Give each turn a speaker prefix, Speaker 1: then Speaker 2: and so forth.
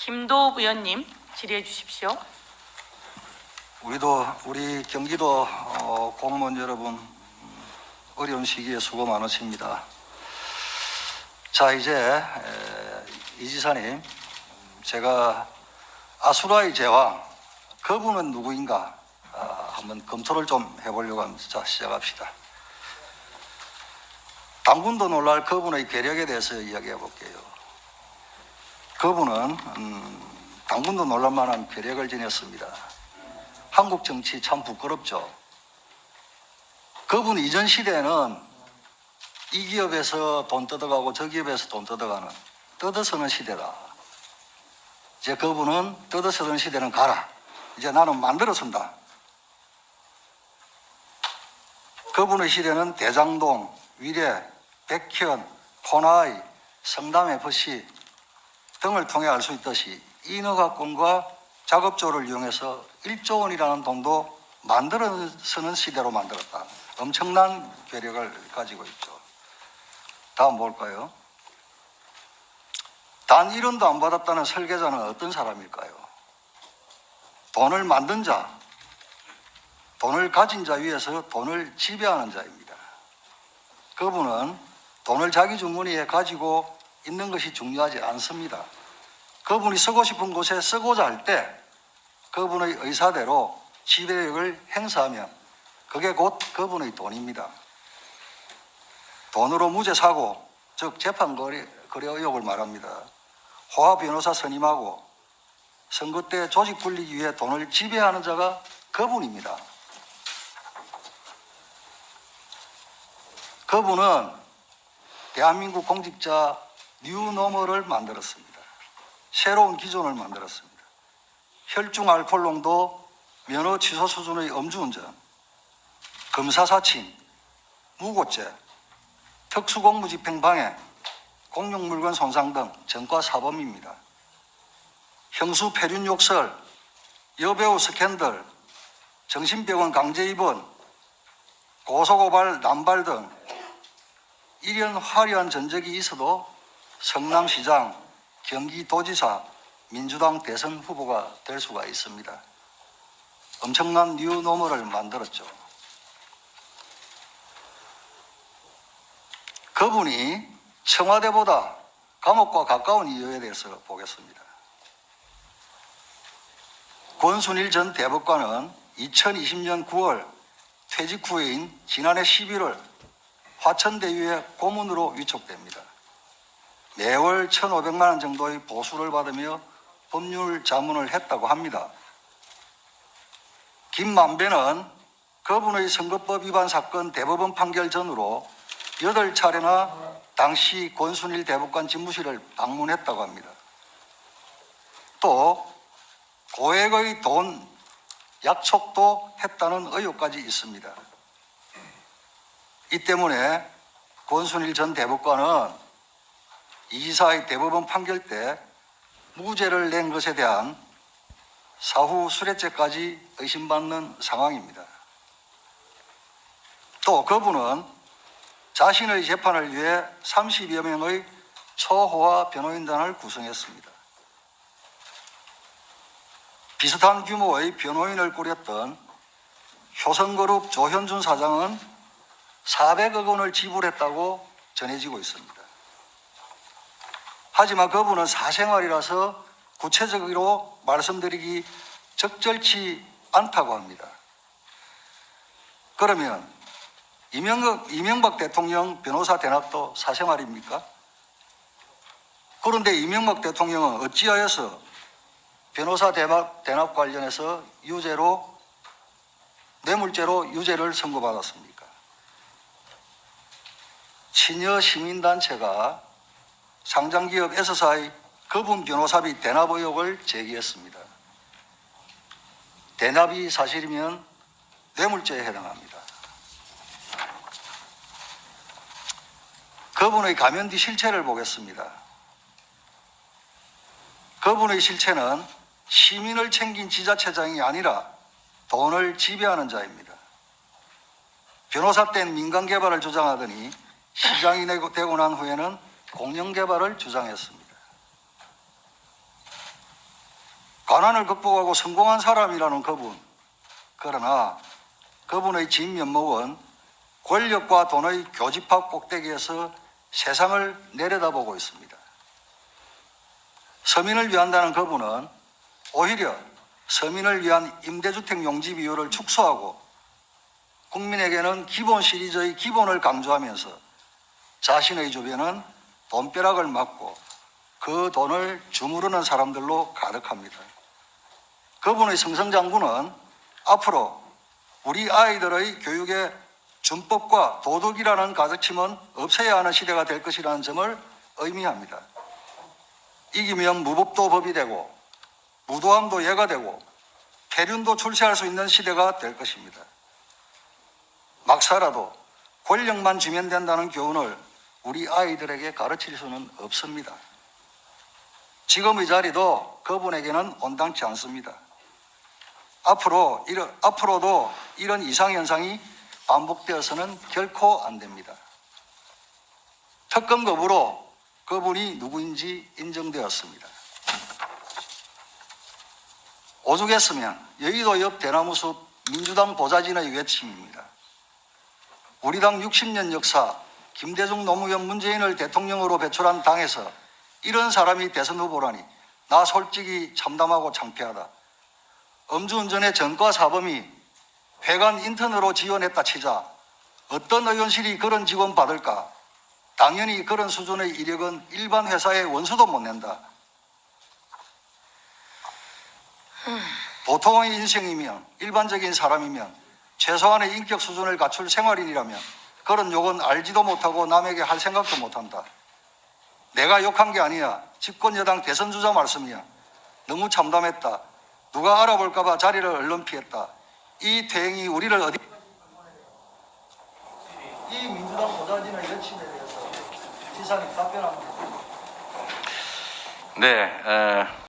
Speaker 1: 김도읍 의원님 질의해 주십시오.
Speaker 2: 우리도 우리 경기도 어, 공무원 여러분 음, 어려운 시기에 수고 많으십니다. 자 이제 에, 이 지사님 제가 아수라의 제왕 그분은 누구인가 아, 한번 검토를 좀 해보려고 합니다. 자 시작합시다. 당분도 놀랄 그분의 괴력에 대해서 이야기해 볼게요. 그분은 음, 당분도 놀랄 만한 괴력을 지녔습니다. 한국 정치 참 부끄럽죠. 그분 이전 시대에는 이 기업에서 돈 뜯어가고 저 기업에서 돈 뜯어가는 뜯어서는 시대다. 이제 그분은 뜯어서는 시대는 가라. 이제 나는 만들어 쓴다. 그분의 시대는 대장동, 위례, 백현, 코나이, 성남FC 등을 통해 알 수 있듯이 인허가권과 작업조를 이용해서 1조 원이라는 돈도 만들어 쓰는 시대로 만들었다. 엄청난 괴력을 가지고 있죠. 다음 뭘까요? 단 1원도 안 받았다는 설계자는 어떤 사람일까요? 돈을 만든 자, 돈을 가진 자 위에서 돈을 지배하는 자입니다. 그분은 돈을 자기 주머니에 가지고 있는 것이 중요하지 않습니다. 그분이 쓰고 싶은 곳에 쓰고자 할 때 그분의 의사대로 지배력을 행사하면 그게 곧 그분의 돈입니다. 돈으로 무죄 사고, 즉 재판 거래, 거래 의혹을 말합니다. 호화 변호사 선임하고 선거 때 조직 불리기 위해 돈을 지배하는 자가 그분입니다. 그분은 대한민국 공직자 뉴노멀을 만들었습니다. 새로운 기존을 만들었습니다. 혈중 알코올 농도 면허 취소 수준의 음주운전, 검사 사칭, 무고죄, 특수공무 집행 방해, 공용물건 손상 등 전과 사범입니다. 형수 폐륜 욕설, 여배우 스캔들, 정신병원 강제 입원, 고소고발 남발 등 이런 화려한 전적이 있어도 성남시장, 경기도지사, 민주당 대선 후보가 될 수가 있습니다. 엄청난 뉴노멀을 만들었죠. 그분이 청와대보다 감옥과 가까운 이유에 대해서 보겠습니다. 권순일 전 대법관은 2020년 9월 퇴직 후인 지난해 11월 화천대유의 고문으로 위촉됩니다. 매월 1,500만 원 정도의 보수를 받으며 법률 자문을 했다고 합니다. 김만배는 그분의 선거법 위반 사건 대법원 판결 전으로 8차례나 당시 권순일 대법관 집무실을 방문했다고 합니다. 또 고액의 돈 약속도 했다는 의혹까지 있습니다. 이 때문에 권순일 전 대법관은 이사의 대법원 판결 때 무죄를 낸 것에 대한 사후 수뢰죄까지 의심받는 상황입니다. 또 그분은 자신의 재판을 위해 30여 명의 초호화 변호인단을 구성했습니다. 비슷한 규모의 변호인을 꾸렸던 효성그룹 조현준 사장은 400억 원을 지불했다고 전해지고 있습니다. 하지만 그분은 사생활이라서 구체적으로 말씀드리기 적절치 않다고 합니다. 그러면 이명박, 이명박 대통령 변호사 대납도 사생활입니까? 그런데 이명박 대통령은 어찌하여서 변호사 대납, 대납 관련해서 유죄로 뇌물죄로 유죄를 선고받았습니까? 친여 시민단체가 상장기업 S사의 그분 변호사비 대납 의혹을 제기했습니다. 대납이 사실이면 뇌물죄에 해당합니다. 그분의 가면 뒤 실체를 보겠습니다. 그분의 실체는 시민을 챙긴 지자체장이 아니라 돈을 지배하는 자입니다. 변호사 땐 민간 개발을 주장하더니 시장이 되고 난 후에는 공영 개발을 주장했습니다. 가난을 극복하고 성공한 사람이라는 그분. 그러나 그분의 진면목은 권력과 돈의 교집합 꼭대기에서 세상을 내려다보고 있습니다. 서민을 위한다는 그분은 오히려 서민을 위한 임대주택 용지 비율을 축소하고 국민에게는 기본 시리즈의 기본을 강조하면서 자신의 주변은 돈벼락을 맞고 그 돈을 주무르는 사람들로 가득합니다. 그분의 성성장군은 앞으로 우리 아이들의 교육에 준법과 도덕이라는 가르침은 없어야 하는 시대가 될 것이라는 점을 의미합니다. 이기면 무법도 법이 되고 무도함도 예가 되고 폐륜도 출세할 수 있는 시대가 될 것입니다. 막 살아도 권력만 주면 된다는 교훈을 우리 아이들에게 가르칠 수는 없습니다. 지금의 자리도 그분에게는 온당치 않습니다. 앞으로, 이런, 앞으로도 이런 이상현상이 반복되어서는 결코 안 됩니다. 특검 거부로 그분이 누구인지 인정되었습니다. 오죽했으면 여의도 옆 대나무숲 민주당 보좌진의 외침입니다. 우리 당 60년 역사 김대중 노무현 문재인을 대통령으로 배출한 당에서 이런 사람이 대선 후보라니 나 솔직히 참담하고 창피하다. 음주운전의 전과 사범이 회관 인턴으로 지원했다 치자 어떤 의원실이 그런 직원 받을까? 당연히 그런 수준의 이력은 일반 회사에 원수도 못 낸다. 보통의 인생이면 일반적인 사람이면 최소한의 인격 수준을 갖출 생활인이라면 그런 욕은 알지도 못하고 남에게 할 생각도 못한다. 내가 욕한 게 아니야. 집권여당 대선 주자 말씀이야. 너무 참담했다. 누가 알아볼까봐 자리를 얼른 피했다. 이 대행이 우리를 어디 이 민주당 보좌진의 여친에 대해서 지사님 답변합니다.
Speaker 3: 네, 에,